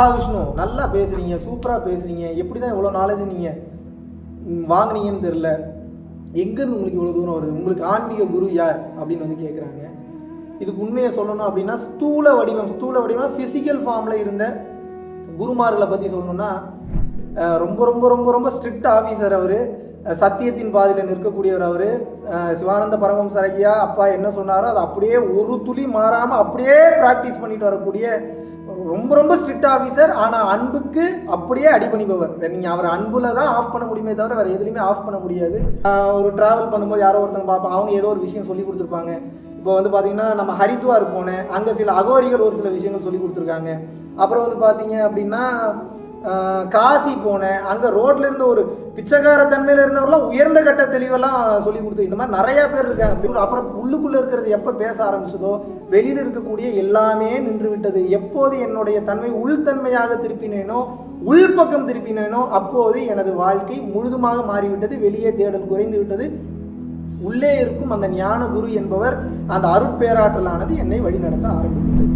மகாவிஷ்ணு நல்லா பேசுறீங்க சூப்பராக பேசுறீங்க. எப்படி தான் இவ்வளோ நாலேஜ் நீங்கள் வாங்குனீங்கன்னு தெரில எங்கேருந்து உங்களுக்கு இவ்வளோ தூரம் வருது? உங்களுக்கு ஆன்மீக குரு யார்? அப்படின்னு வந்து கேட்குறாங்க இதுக்கு உண்மையை சொல்லணும் அப்படின்னா ஸ்தூல வடிவம் ஸ்தூல வடிவம் ஃபிசிக்கல் ஃபார்மில் இருந்த குருமார்களை பற்றி சொல்லணும்னா ரொம்ப ரொம்ப ரொம்ப ரொம்ப ஸ்ட்ரிக்ட் ஆஃபீஸர் அவர். சத்தியத்தின் பாதையில் நிற்கக்கூடியவர் அவர். சிவானந்த பரமஹம்சர் ஐயா அப்பா என்ன சொன்னாரோ அதை அப்படியே ஒரு துளி மாறாமல் அப்படியே ப்ராக்டிஸ் பண்ணிட்டு வரக்கூடிய ரொம்ப ரொம்ப ஸ்ட்ரிக்ட் ஆஃபீஸர் ஆனால் அன்புக்கு அப்படியே அடிபணிபவர் நீங்கள் அவர் அன்புல தான் ஆஃப் பண்ண முடியுமே தவிர வேறு எதுலையுமே ஆஃப் பண்ண முடியாது. ஒரு ட்ராவல் பண்ணும்போது யாரோ ஒருத்தங்க பார்ப்போம் அவங்க ஏதோ ஒரு விஷயம் சொல்லி கொடுத்துருப்பாங்க. இப்போ வந்து பார்த்தீங்கன்னா நம்ம ஹரித்வார் போனேன். அங்கே சில அகோரிகள் ஒரு சில விஷயங்கள் சொல்லி கொடுத்துருக்காங்க. அப்புறம் வந்து பார்த்தீங்க அப்படின்னா காசி போனேன். அங்கே ரோட்ல இருந்து ஒரு பிச்சைக்கார தன்மையில இருந்தவரெல்லாம் உயர்ந்த கட்ட தெளிவெல்லாம் சொல்லி கொடுத்து இந்த மாதிரி நிறைய பேர் இருக்காங்க. அப்புறம் உள்ளுக்குள்ள இருக்கிறது எப்போ பேச ஆரம்பிச்சதோ வெளியில் இருக்கக்கூடிய எல்லாமே நின்று விட்டது எப்போது என்னுடைய தன்மை உள்தன்மையாக திருப்பினேனோ உள்பக்கம் திருப்பினேனோ அப்போது எனது வாழ்க்கை முழுதுமாக மாறிவிட்டது. வெளியே தேடல் குறைந்து விட்டது உள்ளே இருக்கும் அந்த ஞான குரு என்பவர் அந்த அருட்பேராற்றலானது என்னை வழிநடத்த ஆரம்பித்தது.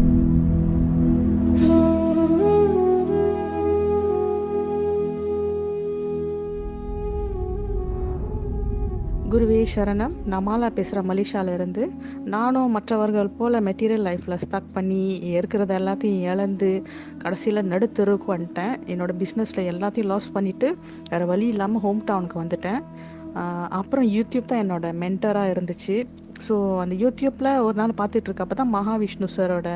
குருவே சரணம். நான் மாலா பேசுகிறேன் மலேசியாவிலேருந்து. நானும் மற்றவர்கள் போல் மெட்டீரியல் லைஃப்பில் ஸ்டக் பண்ணி இருக்கிறத எல்லாத்தையும் இழந்து கடைசியில் நடுத்தருக்கு வந்துட்டேன். என்னோட பிஸ்னஸில் எல்லாத்தையும் லாஸ் பண்ணிவிட்டு வேறு வழி இல்லாமல் ஹோம் டவுனுக்கு வந்துட்டேன். அப்புறம் யூடியூப் தான் என்னோட மென்டராக இருந்துச்சு. ஸோ அந்த யூடியூப்பில் ஒரு நாள் பார்த்துட்டு தான் மகாவிஷ்ணு சரோட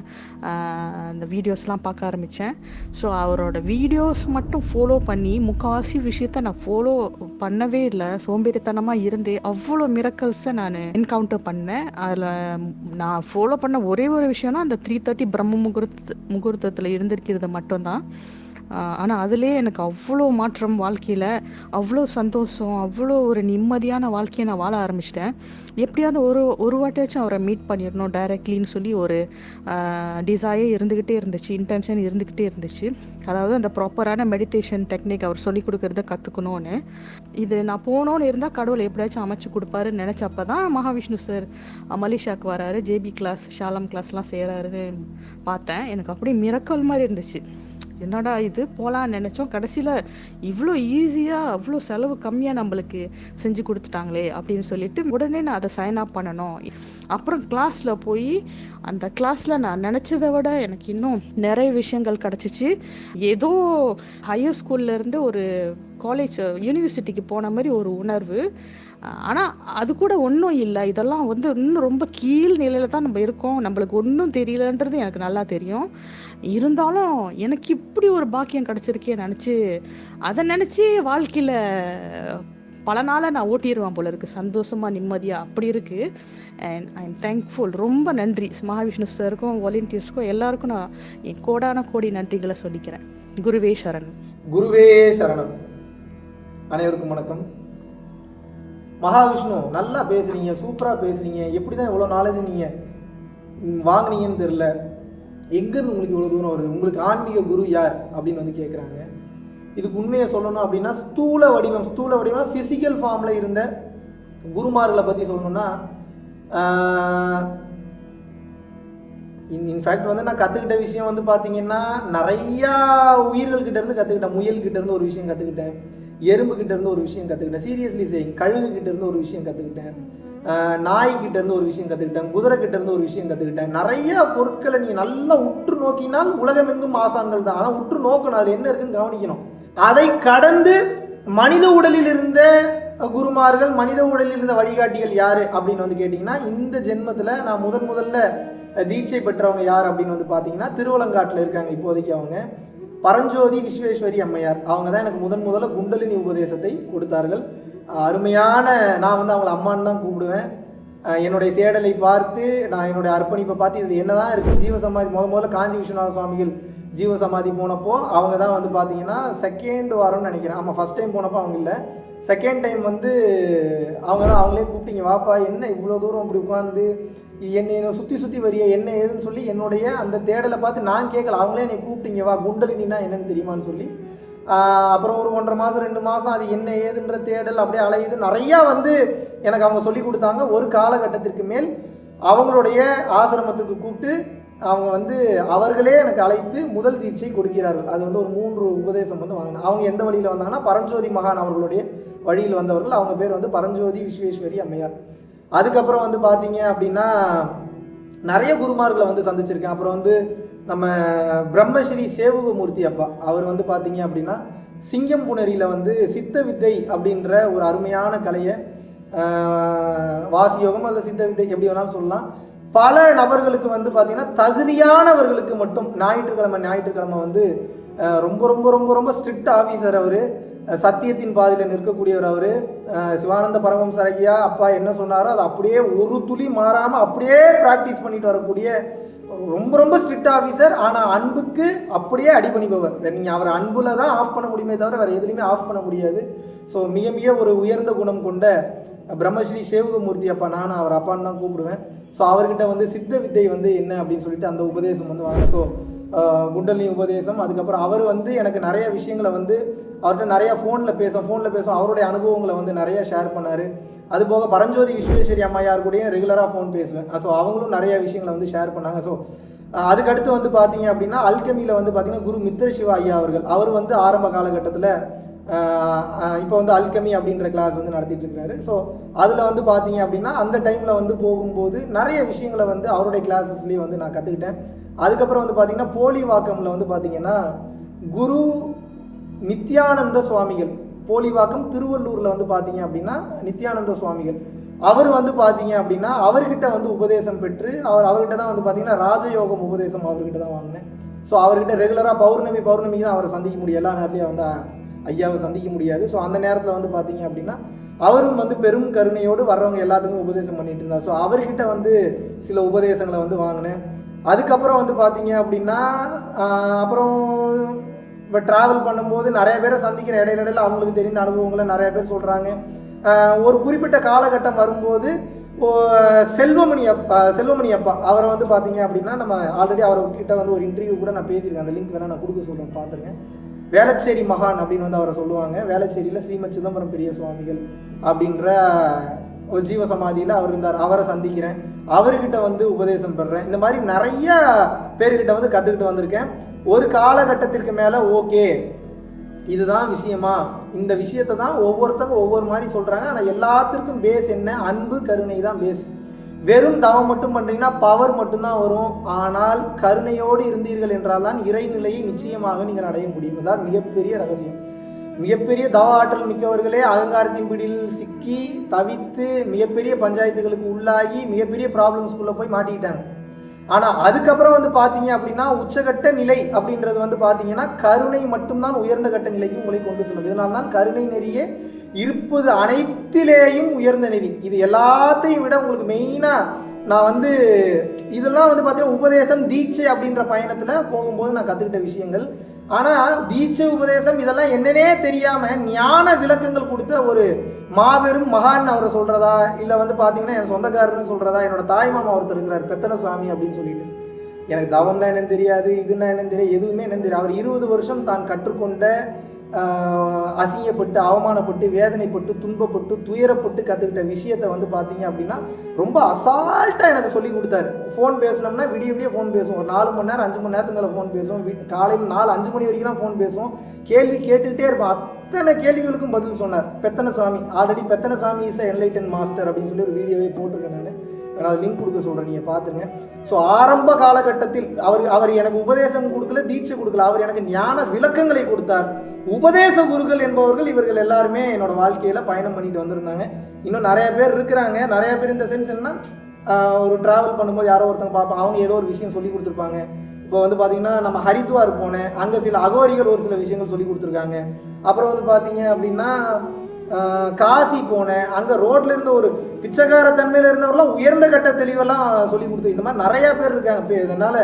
அந்த வீடியோஸ்லாம் பார்க்க ஆரம்பித்தேன் ஸோ அவரோட வீடியோஸ் மட்டும் ஃபாலோ பண்ணி முக்கால்வாசி விஷயத்த நான் ஃபாலோ பண்ணவே இல்லை. சோம்பேறித்தனமாக இருந்து அவ்வளோ மிரக்கல்ஸை நான் என்கவுண்டர் பண்ணேன். அதில் நான் ஃபாலோ பண்ண ஒரே ஒரு விஷயம்னா அந்த த்ரீ தேர்ட்டி பிரம்ம முகூர்த்த முகூர்த்தத்தில் இருந்திருக்கிறது மட்டும்தான். ஆனால் அதுலேயே எனக்கு அவ்வளோ மாற்றம் வாழ்க்கையில் அவ்வளோ சந்தோஷம் அவ்வளோ ஒரு நிம்மதியான வாழ்க்கையை நான் வாழ ஆரம்பிச்சிட்டேன். எப்படியாவது ஒரு ஒரு வாட்டியாச்சும் அவரை மீட் பண்ணிடணும் டைரக்ட்லின்னு சொல்லி ஒரு டிசையே இருந்துக்கிட்டே இருந்துச்சு இன்டென்ஷன் இருந்துக்கிட்டே இருந்துச்சு. அதாவது அந்த ப்ராப்பரான மெடிடேஷன் டெக்னிக் அவர் சொல்லி கொடுக்கறத கற்றுக்கணும்னு இது நான் போனோன்னு இருந்தால் கடவுள் எப்படியாச்சும் அமைச்சு கொடுப்பாருன்னு நினச்சப்ப தான் மகாவிஷ்ணு சார் மலேசியாவுக்கு வராரு. ஜேபி கிளாஸ் ஷாலம் கிளாஸ்லாம் செய்கிறாருன்னு பார்த்தேன். எனக்கு அப்படியே மிரக்கல் மாதிரி இருந்துச்சு. என்னடா இது? போகலான்னு நினச்சோம். கடைசியில் இவ்வளோ ஈஸியாக அவ்வளோ செலவு கம்மியாக நம்மளுக்கு செஞ்சு கொடுத்துட்டாங்களே அப்படின்னு சொல்லிட்டு உடனே நான் அதை சைன் அப் பண்ணணும். அப்புறம் கிளாஸில் போய் அந்த கிளாஸில் நான் நினச்சதை விட எனக்கு இன்னும் நிறைய விஷயங்கள் கிடச்சிச்சு. ஏதோ ஹையர் ஸ்கூல்லேருந்து ஒரு காலேஜ் யூனிவர்சிட்டிக்கு போன மாதிரி ஒரு உணர்வு. ஆனால் அது கூட ஒன்றும் இல்லை. இதெல்லாம் வந்து இன்னும் ரொம்ப கீழ் நிலையில தான் நம்ம இருக்கோம். நம்மளுக்கு ஒன்றும் தெரியலன்றது எனக்கு நல்லா தெரியும். இருந்தாலும் எனக்கு இப்படி ஒரு பாக்கியம் கிடைச்சிருக்கே நினச்சி அதை நினச்சி வாழ்க்கையில் பல நாளாக நான் ஓட்டிடுவேன் போல இருக்கு. சந்தோஷமா நிம்மதியாக அப்படி இருக்கு. அண்ட் ஐ எம் தேங்க்ஃபுல் ரொம்ப நன்றி. மகாவிஷ்ணு சாருக்கும் வாலண்டியர்ஸ்க்கும் எல்லாருக்கும் நான் என் கோடான கோடி நன்றிகளை சொல்லிக்கிறேன். குருவே சரணம் குருவே சரணம் அனைவருக்கும் வணக்கம். மகாவிஷ்ணு நல்லா பேசுறீங்க சூப்பராக பேசுறீங்க. எப்படி தான் இவ்வளோ நாலேஜ் நீங்கள் வாங்கினீங்கன்னு வாங்குனீங்கன்னு தெரில எங்கேருந்து உங்களுக்கு இவ்வளோ தூரம் வருது? உங்களுக்கு ஆன்மீக குரு யார்? அப்படின்னு வந்து கேட்குறாங்க இதுக்கு உண்மையை சொல்லணும் அப்படின்னா ஸ்தூல வடிவம் ஸ்தூல வடிவம் ஃபிசிக்கல் ஃபார்மில் இருந்த குருமார்களை பற்றி சொல்லணும்னா இன்ஃபேக்ட் வந்து நான் கற்றுக்கிட்ட விஷயம் வந்து பார்த்தீங்கன்னா நிறையா உயிர்கள் இருந்து கற்றுக்கிட்டேன் முயல்கிட்டேருந்து இருந்து ஒரு விஷயம் கற்றுக்கிட்டேன் எறும்பு கிட்ட இருந்து ஒரு விஷயம் கற்றுக்கிட்டேன் சீரியஸ்லி சேயிங் கழுகு கிட்ட இருந்து ஒரு விஷயம் கற்றுக்கிட்டேன் நாய் கிட்ட இருந்து ஒரு விஷயம் கற்றுக்கிட்டேன் குதிரை கிட்ட இருந்து ஒரு விஷயம் கற்றுக்கிட்டேன் நிறைய பொருட்களை நீங்கள் நல்லா உற்று நோக்கினால் உலகமெங்கும் ஆசான்கள் தான். ஆனால் உற்று நோக்கணும். அது என்ன இருக்குன்னு கவனிக்கணும். அதை கடந்து மனித உடலில் இருந்த குருமார்கள் மனித உடலில் இருந்த வழிகாட்டிகள் யாரு அப்படின்னு வந்து கேட்டிங்கன்னா இந்த ஜென்மத்தில் நான் முதன் முதல்ல தீட்சை பெற்றவங்க யார் அப்படின்னு வந்து பார்த்தீங்கன்னா திருவலங்காட்டில் இருக்காங்க இப்போதைக்கு அவங்க. பரஞ்சோதி விஸ்வேஸ்வரி அம்மையார் அவங்க தான் எனக்கு முதன் முதல்ல குண்டலினி உபதேசத்தை கொடுத்தார்கள். அருமையான நான் வந்து அவங்கள அம்மான்னு தான் கூப்பிடுவேன். என்னுடைய தேடலை பார்த்து நான் என்னுடைய அர்ப்பணிப்பை பார்த்து இது இருக்குது ஜீவ ஜீவசமாதி முத முதல்ல காஞ்சி விஸ்வநாத சுவாமிகள் ஜீவசமாதி போனப்போ அவங்க தான் வந்து பார்த்தீங்கன்னா செகண்ட் வாரம்னு நினைக்கிறேன். ஆமாம் ஃபர்ஸ்ட் டைம் போனப்போ அவங்க இல்லை. செகண்ட் டைம் வந்து அவங்க தான் அவங்களே கூப்பிட்டீங்க. வாப்பா என்ன இவ்வளோ தூரம் இப்படி உட்காந்து என்னை என்னை சுற்றி சுற்றி வரிய என்ன ஏதுன்னு சொல்லி என்னுடைய அந்த தேடலை பார்த்து நான் கேட்கல. அவங்களே என்னை கூப்பிட்டீங்க வா குண்டலினா என்னன்னு தெரியுமான்னு சொல்லி. அப்புறம் ஒரு ஒன்றரை மாதம் ரெண்டு மாதம் அது என்ன ஏதுன்ற தேடல் அப்படியே அலையுது. நிறையா வந்து எனக்கு அவங்க சொல்லி கொடுத்தாங்க. ஒரு காலகட்டத்திற்கு மேல் அவங்களுடைய ஆசிரமத்துக்கு கூப்பிட்டு அவங்க வந்து அவர்களே எனக்கு அழைத்து முதல் தீட்சை கொடுக்கிறார்கள். அது வந்து ஒரு மூன்று உபதேசம் வந்து வாங்கினேன் அவங்க எந்த வழியில் வந்தாங்கன்னா பரஞ்சோதி மகான் அவர்களுடைய வழியில் வந்தவர்கள். அவங்க பேர் வந்து பரஞ்சோதி விஸ்வேஸ்வரி அம்மையார். அதுக்கப்புறம் வந்து பார்த்தீங்க அப்படின்னா நிறைய குருமார்களை வந்து சந்திச்சிருக்கேன். அப்புறம் வந்து நம்ம பிரம்மஸ்ரீ சேவகமூர்த்தி அப்பா அவர் வந்து பார்த்தீங்க அப்படின்னா சிங்கம் புணரியில் வந்து சித்த வித்தை அப்படின்ற ஒரு அருமையான கலையை வாசியோகம் அல்ல சித்த வித்தை எப்படி வேணாலும் சொல்லலாம். பல நபர்களுக்கு வந்து பார்த்தீங்கன்னா தகுதியானவர்களுக்கு மட்டும் ஞாயிற்றுக்கிழமை ஞாயிற்றுக்கிழமை வந்து ரொம்ப ரொம்ப ரொம்ப ரொம்ப ஸ்ட்ரிக்ட் ஆஃபீஸர் அவர். சத்தியத்தின் பாதையில் நிற்கக்கூடியவர் அவர். சிவானந்த பரமம் சரகியா அப்பா என்ன சொன்னாரோ அதை அப்படியே ஒரு துளி மாறாமல் அப்படியே ப்ராக்டிஸ் பண்ணிட்டு வரக்கூடிய ரொம்ப ரொம்ப ஸ்ட்ரிக்ட் ஆஃபீஸர் ஆனால் அன்புக்கு அப்படியே அடிபணிபவர். நீங்கள் அவர் அன்புல தான் ஆஃப் பண்ண முடியுமே தவிர வேறு எதுலையுமே ஆஃப் பண்ண முடியாது. ஸோ மிக மிக ஒரு உயர்ந்த குணம் கொண்ட பிரம்மஸ்ரீ சேவகமூர்த்தி அப்பா நானும் அவர் அப்பான்னு தான் கூப்பிடுவேன். ஸோ அவர்கிட்ட வந்து சித்த வித்தை வந்து என்ன அப்படின்னு சொல்லிட்டு அந்த உபதேசம் வந்து வாங்க. ஸோ குண்டலினி உபதேசம். அதுக்கப்புறம் அவர் வந்து எனக்கு நிறைய விஷயங்களை வந்து அவர்கிட்ட நிறைய ஃபோனில் பேசும் ஃபோனில் பேசும். அவருடைய அனுபவங்களை வந்து நிறைய ஷேர் பண்ணார். அது போக பரஞ்சோதி விஸ்வேஸ்வரி அம்மையார் கூடயும் ரெகுலராக ஃபோன் பேசுவேன். ஸோ அவங்களும் நிறைய விஷயங்களை வந்து ஷேர் பண்ணாங்க. ஸோ அதுக்கடுத்து வந்து பார்த்தீங்க அப்படின்னா அல்கமியில் வந்து பார்த்தீங்கன்னா குரு மித்ர சிவா ஐயா அவர்கள். அவர் வந்து ஆரம்ப காலகட்டத்தில் இப்போ வந்து அல்கமி அப்படின்ற கிளாஸ் வந்து நடத்திட்டு இருக்காரு. ஸோ அதில் வந்து பார்த்தீங்க அப்படின்னா அந்த டைமில் வந்து போகும்போது நிறைய விஷயங்களை வந்து அவருடைய கிளாஸஸ்லேயே வந்து நான் கற்றுக்கிட்டேன் அதுக்கப்புறம் வந்து பார்த்தீங்கன்னா போலி வாக்கமில் வந்து பார்த்தீங்கன்னா குரு நித்யானந்த சுவாமிகள். போலிவாக்கம் திருவள்ளூரில் வந்து பார்த்தீங்க அப்படின்னா நித்யானந்த சுவாமிகள். அவர் வந்து பார்த்தீங்க அப்படின்னா அவர்கிட்ட வந்து உபதேசம் பெற்று அவர் அவர்கிட்ட தான் வந்து பார்த்தீங்கன்னா ராஜயோகம் உபதேசம் அவர்கிட்ட தான் வாங்கினேன். ஸோ அவர்கிட்ட ரெகுலராக பௌர்ணமி பௌர்ணமிக்கு தான் அவரை சந்திக்க முடியும். எல்லா நேரத்தையும் வந்து ஐயாவை சந்திக்க முடியாது. ஸோ அந்த நேரத்தில் வந்து பார்த்தீங்க அப்படின்னா அவரும் வந்து பெரும் கருணையோடு வர்றவங்க எல்லாத்துக்கும் உபதேசம் பண்ணிட்டு இருந்தார். ஸோ அவர்கிட்ட வந்து சில உபதேசங்களை வந்து வாங்கினேன். அதுக்கப்புறம் வந்து பார்த்தீங்க அப்படின்னா அப்புறம் இப்போ ட்ராவல் பண்ணும்போது நிறைய பேரை சந்திக்கிற இடையில இடையில அவங்களுக்கு தெரிந்த அனுபவங்களை நிறைய பேர் சொல்கிறாங்க ஒரு குறிப்பிட்ட காலகட்டம் வரும்போது செல்வமணி அப்பா செல்வமணி அப்பா அவரை வந்து பார்த்தீங்க அப்படின்னா நம்ம ஆல்ரெடி அவர்கிட்ட வந்து ஒரு இன்டர்வியூ கூட நான் பேசியிருக்கேன். அந்த லிங்க் வேணால் நான் கொடுக்க சொல்கிறேன் பார்த்துருங்க வேளச்சேரி மகான் அப்படின்னு வந்து அவரை சொல்லுவாங்க. வேளச்சேரியில் ஸ்ரீமத் சிதம்பரம் பெரிய சுவாமிகள் அப்படின்ற ஜீவ சமாதியில் அவர் இருந்தார். அவரை சந்திக்கிறேன். அவர்கிட்ட வந்து உபதேசம் பெறுறேன் இந்த மாதிரி நிறைய பேர்கிட்ட வந்து கற்றுக்கிட்டு வந்திருக்கேன். ஒரு காலகட்டத்திற்கு மேலே ஓகே. இதுதான் விஷயமா? இந்த விஷயத்தை தான் ஒவ்வொருத்தங்க ஒவ்வொரு மாதிரி சொல்கிறாங்க ஆனால் எல்லாத்திற்கும் பேஸ் என்ன? அன்பு கருணை தான் பேஸ் வெறும் தவம் மட்டும் பண்ணுறீங்கன்னா பவர் மட்டும்தான் வரும். ஆனால் கருணையோடு இருந்தீர்கள் என்றால் தான் இறைநிலையை நிச்சயமாக நீங்கள் அடைய முடியும். தான் மிகப்பெரிய ரகசியம். மிகப்பெரிய தவ ஆற்றல் மிக்கவர்களே அகங்காரத்தின் பிடியில் சிக்கி தவித்து மிகப்பெரிய பஞ்சாயத்துகளுக்கு உள்ளாகி மிகப்பெரிய ப்ராப்ளம்ஸ்குள்ளே போய் மாட்டிக்கிட்டாங்க. ஆனால் அதுக்கப்புறம் வந்து பார்த்தீங்க அப்படின்னா உச்சகட்ட நிலை அப்படின்றது வந்து பார்த்தீங்கன்னா கருணை மட்டும்தான் உயர்ந்த கட்ட நிலைக்கு உங்களை கொண்டு செல்லும். இதனால தான் கருணை நெறியே இருப்பது அனைத்திலேயும் உயர்ந்த நெறி. இது எல்லாத்தையும் விட உங்களுக்கு மெயினாக நான் வந்து இதெல்லாம் வந்து பார்த்தீங்கன்னா உபதேசம் தீட்சை அப்படின்ற பயணத்தில் போகும்போது நான் கற்றுக்கிட்ட விஷயங்கள் ஆனால் தீட்ச உபதேசம் இதெல்லாம் என்னன்னே தெரியாமல் ஞான விளக்கங்கள் கொடுத்த ஒரு மாபெரும் மகான் அவரை சொல்கிறதா இல்லை வந்து பார்த்தீங்கன்னா என் சொந்தக்காரர்னு சொல்கிறதா என்னோட தாய் மாமா ஒருத்தர் இருக்கிறார் பெத்தனசாமி அப்படின்னு சொல்லிட்டு. எனக்கு தவம்னா என்னன்னு தெரியாது இதுன்னா என்னன்னு தெரியாது எதுவுமே என்னன்னு தெரியாது. அவர் இருபது வருஷம் தான் கற்றுக்கொண்ட அசிங்கப்பட்டு அவமானப்பட்டு வேதனைப்பட்டு துன்பப்பட்டு துயரப்பட்டு கற்றுக்கிட்ட விஷயத்தை வந்து பார்த்தீங்க அப்படின்னா ரொம்ப அசால்ட்டாக எனக்கு சொல்லி கொடுத்தாரு. ஃபோன் பேசினோம்னா விடிய விடிய ஃபோன் பேசுவோம். ஒரு நாலு மணி நேரம் அஞ்சு மணி நேரத்துக்கு மேலே ஃபோன் பேசுவோம். வீட் காலையில் நாலு அஞ்சு மணி வரைக்கும்லாம் ஃபோன் பேசுவோம். கேள்வி கேட்டுக்கிட்டே இருப்போம். அத்தனை கேள்விகளுக்கும் பதில் சொன்னார். Pethanasamy. Already Pethanasamy is enlighten master அப்படின்னு சொல்லி ஒரு வீடியோவே போட்டிருக்கேன் நான். நான் அது லிங்க் கொடுக்க சொல்கிறேன் நீங்கள் பார்த்துங்க ஸோ ஆரம்ப காலகட்டத்தில் அவர் அவர் எனக்கு உபதேசம் கொடுக்கல தீட்சை கொடுக்கல. அவர் எனக்கு ஞான விளக்கங்களை கொடுத்தார். உபதேச குருக்கள் என்பவர்கள் இவர்கள் எல்லாருமே என்னோட வாழ்க்கையில் பயணம் பண்ணிட்டு வந்திருந்தாங்க. இன்னும் நிறைய பேர் இருக்கிறாங்க. நிறைய பேர் இந்த சென்ஸ் என்னன்னா ஒரு ட்ராவல் பண்ணும்போது யாரோ ஒருத்தங்க பார்ப்போம் அவங்க ஏதோ ஒரு விஷயம் சொல்லி கொடுத்துருப்பாங்க. இப்போ வந்து பார்த்தீங்கன்னா நம்ம ஹரித்வார் போனேன். அங்கே சில அகோரிகள் ஒரு சில விஷயங்கள் சொல்லி கொடுத்துருக்காங்க. அப்புறம் வந்து பார்த்தீங்க அப்படின்னா காசி போனேன். அங்கே ரோட்ல இருந்து ஒரு பிச்சைக்கார தன்மையில் இருந்தவரெல்லாம் உயர்ந்த கட்ட தெளிவெல்லாம் சொல்லி கொடுத்து இந்த மாதிரி நிறையா பேர் இருக்காங்க. இப்போ இதனால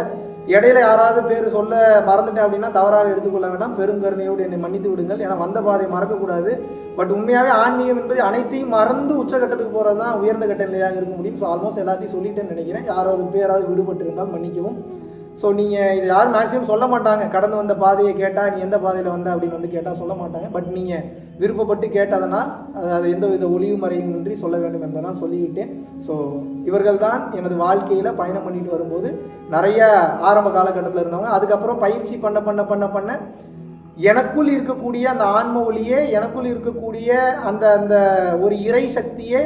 இடையில யாராவது பேர் சொல்ல மறந்துட்டேன் அப்படின்னா தவறாக எடுத்துக்கொள்ள வேண்டாம். பெருங்கருணையோடு என்னை மன்னித்து விடுங்கள். ஏன்னா வந்த பாதை மறக்கக்கூடாது. பட் உண்மையாகவே ஆன்மீகம் என்பது அனைத்தையும் மறந்து உச்சகட்டத்துக்கு போகிறது தான் உயர்ந்த கட்ட நிலையாக இருக்க முடியும். ஸோ ஆல்மோஸ்ட் எல்லாத்தையும் சொல்லிட்டேன்னு நினைக்கிறேன். யாராவது பேராவது விடுபட்டு இருந்தால் மன்னிக்கவும். ஸோ நீங்கள் இது யாரும் மேக்ஸிமம் சொல்ல மாட்டாங்க. கடந்து வந்த பாதையை கேட்டால் நீ எந்த பாதையில் வந்த அப்படின்னு வந்து கேட்டால் சொல்ல மாட்டாங்க. பட் நீங்கள் விருப்பப்பட்டு கேட்டதனால் அது எந்த வித ஒளிவு இன்றி சொல்ல வேண்டும் என்பதெல்லாம் சொல்லிவிட்டேன். ஸோ இவர்கள் தான் எனது வாழ்க்கையில் பயணம் பண்ணிட்டு வரும்போது நிறைய ஆரம்ப காலகட்டத்தில் இருந்தவங்க. அதுக்கப்புறம் பயிற்சி பண்ண பண்ண பண்ண பண்ண எனக்குள் இருக்கக்கூடிய அந்த ஆன்ம ஒளியே எனக்குள் இருக்கக்கூடிய அந்த அந்த ஒரு இறை சக்தியே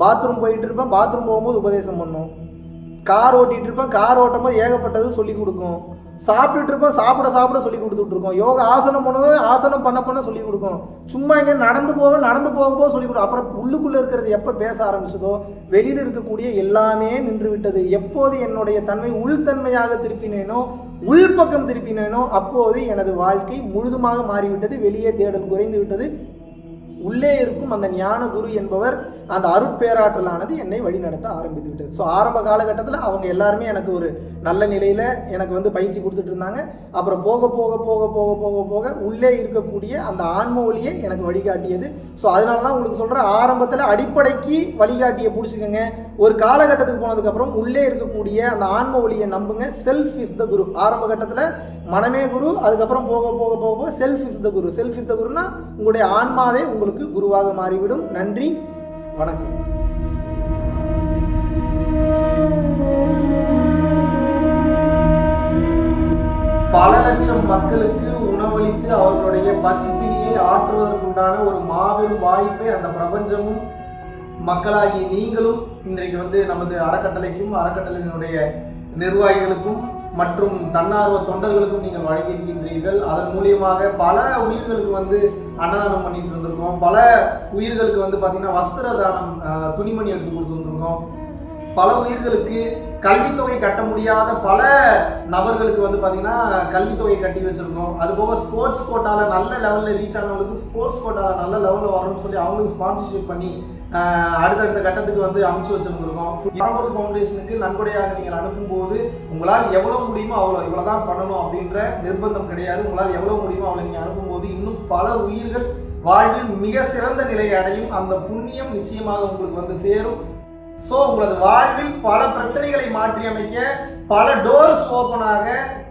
பாத்ரூம் போயிட்டு இருப்பேன். பாத்ரூம் போகும்போது உபதேசம் பண்ணும். கார் ஓட்டிகிட்டு இருப்பேன் கார் ஓட்டும் போது ஏகப்பட்டது சொல்லி கொடுக்கும். சாப்பிட்டுட்டு இருப்போம் சாப்பிட சாப்பிட சொல்லி கொடுத்துட்டு இருக்கோம். யோகா ஆசனம் பண்ணுவேன் ஆசனம் பண்ண பண்ண சொல்லி கொடுக்கும். சும்மா இங்கே நடந்து போவோம் நடந்து போக போக சொல்லி கொடுக்கும். அப்புறம் உள்ளுக்குள்ளே இருக்கிறது எப்போ பேச ஆரம்பிச்சதோ வெளியில் இருக்கக்கூடிய எல்லாமே நின்று விட்டது எப்போது என்னுடைய தன்மை உள்தன்மையாக திருப்பினேனோ உள்பக்கம் திருப்பினேனோ அப்போது எனது வாழ்க்கை முழுதுமாக மாறிவிட்டது. வெளியே தேடல் குறைந்து விட்டது உள்ளே இருக்கும் அந்த ஞான குரு என்பவர் அந்த அருட்பேராற்றலானது என்னை வழிநடத்த ஆரம்பித்து விட்டது ஸோ ஆரம்ப காலகட்டத்தில் அவங்க எல்லாருமே எனக்கு ஒரு நல்ல நிலையில் எனக்கு வந்து பயிற்சி கொடுத்துட்டு இருந்தாங்க. அப்புறம் போக போக போக போக போக போக உள்ளே இருக்கக்கூடிய அந்த ஆன்ம ஒளியை எனக்கு வழிகாட்டியது. ஸோ அதனால தான் உங்களுக்கு சொல்கிறேன் ஆரம்பத்தில் அடிப்படைக்கு வழிகாட்டியை பிடிச்சிக்கோங்க. ஒரு காலகட்டத்துக்கு போனதுக்கப்புறம் உள்ளே இருக்கக்கூடிய அந்த ஆன்ம ஒளியை நம்புங்க. செல்ஃப் இஸ் த குரு ஆரம்ப கட்டத்தில் மனமே குரு அதுக்கப்புறம் போக போக போக போக self is the guru self is the குருனா உங்களுடைய ஆன்மாவே உங்களுக்கு குருவாக மாறிவிடும். நன்றி வணக்கம். பல லட்சம் மக்களுக்கு உணவளித்து அவர்களுடைய பசிப்பினியை ஆற்றுவதற்குண்டான ஒரு மாபெரும் வாய்ப்பை அந்த பிரபஞ்சமும் மக்களாகி நீங்களும் இன்றைக்கு வந்து நமது அறக்கட்டளைக்கும் அறக்கட்டளையினுடைய நிர்வாகிகளுக்கும் மற்றும் தன்னார்வ தொண்டர்களுக்கும் நீங்கள் வழங்கியிருக்கின்றீர்கள். அதன் மூலியமாக பல உயிர்களுக்கு வந்து அன்னதானம் பண்ணிட்டு இருந்திருக்கோம். பல உயிர்களுக்கு வந்து பார்த்தீங்கன்னா வஸ்திர தானம் துணிமணி எடுத்து கொடுத்துருந்துருக்கோம். பல உயிர்களுக்கு கல்வித்தொகை கட்ட முடியாத பல நபர்களுக்கு வந்து பார்த்தீங்கன்னா கல்வித்தொகை கட்டி வச்சுருக்கோம். அது போக ஸ்போர்ட்ஸ் கோட்டாவில் நல்ல லெவலில் ரீச் ஆனவங்களுக்கு ஸ்போர்ட்ஸ் கோட்டாவில் நல்ல லெவலில் வரணும்னு சொல்லி அவங்களுக்கு ஸ்பான்சர்ஷிப் பண்ணி அடுத்தடுத்த கட்டத்துக்கு வந்து அமைச்சு வச்சுருந்துருக்கோம். பரம்பொருள் ஃபவுண்டேஷனுக்கு நன்கொடையாக நீங்கள் அனுப்பும்போது உங்களால் எவ்வளோ முடியுமோ அவ்வளோ இவ்வளோ தான் பண்ணணும் அப்படின்ற நிர்பந்தம் கிடையாது. உங்களால் எவ்வளோ முடியுமோ அவ்வளோ நீங்கள் அனுப்பும்போது இன்னும் பல உயிர்கள் வாழ்வில் மிக சிறந்த நிலையை அடையும். அந்த புண்ணியம் நிச்சயமாக உங்களுக்கு வந்து சேரும். ஸோ உங்களது வாழ்வில் பல பிரச்சனைகளை மாற்றி அமைக்க பல டோர்ஸ் ஓப்பனாக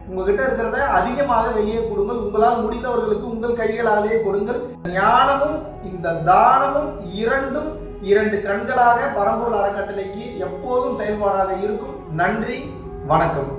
உங்ககிட்ட இருக்கிறத அதிகமாக வெளியே கொடுங்கள். உங்களால் முடிந்தவர்களுக்கு உங்கள் கைகளாலேயே கொடுங்கள். ஞானமும் இந்த தானமும் இரண்டும் இரண்டு கண்களாக பரம்பூர் அறக்கட்டளைக்கு எப்போதும் செயல்பாடாக இருக்கும். நன்றி வணக்கம்.